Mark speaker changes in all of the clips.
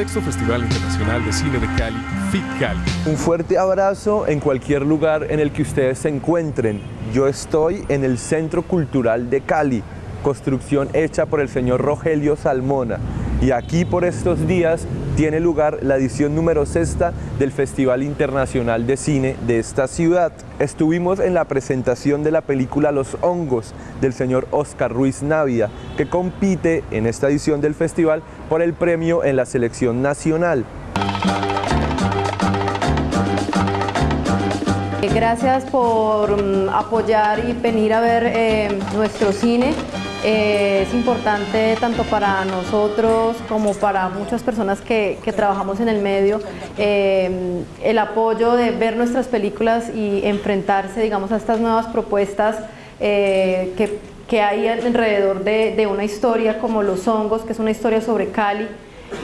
Speaker 1: sexto Festival Internacional de Cine de Cali, FIT Cali.
Speaker 2: Un fuerte abrazo en cualquier lugar en el que ustedes se encuentren. Yo estoy en el Centro Cultural de Cali, construcción hecha por el señor Rogelio Salmona. Y aquí por estos días tiene lugar la edición número sexta del Festival Internacional de Cine de esta ciudad. Estuvimos en la presentación de la película Los Hongos del señor Oscar Ruiz Navia, que compite en esta edición del festival por el premio en la selección nacional.
Speaker 3: Gracias por mm, apoyar y venir a ver eh, nuestro cine. Eh, es importante tanto para nosotros como para muchas personas que, trabajamos en el medio eh, el apoyo de ver nuestras películas y enfrentarse digamos a estas nuevas propuestas eh, que, hay alrededor de, de una historia como Los Hongos, que es una historia sobre Cali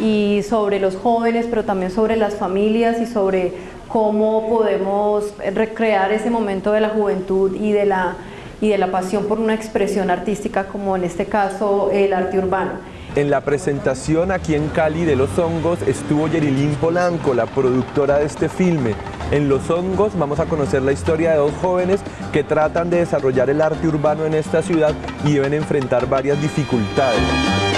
Speaker 3: y sobre los jóvenes, pero también sobre las familias y sobre cómo podemos recrear ese momento de la juventud y de la y de la pasión por una expresión artística como en este caso el arte urbano.
Speaker 2: En la presentación aquí en Cali de Los Hongos estuvo Yerilín Polanco, la productora de este filme. En Los Hongos vamos a conocer la historia de dos jóvenes que tratan de desarrollar el arte urbano en esta ciudad y deben enfrentar varias dificultades.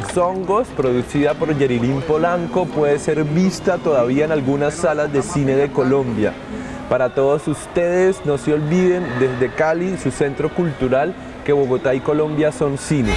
Speaker 2: Los producida por Yerilín Polanco, puede ser vista todavía en algunas salas de cine de Colombia. Para todos ustedes, no se olviden desde Cali, su centro cultural, que Bogotá y Colombia son cine.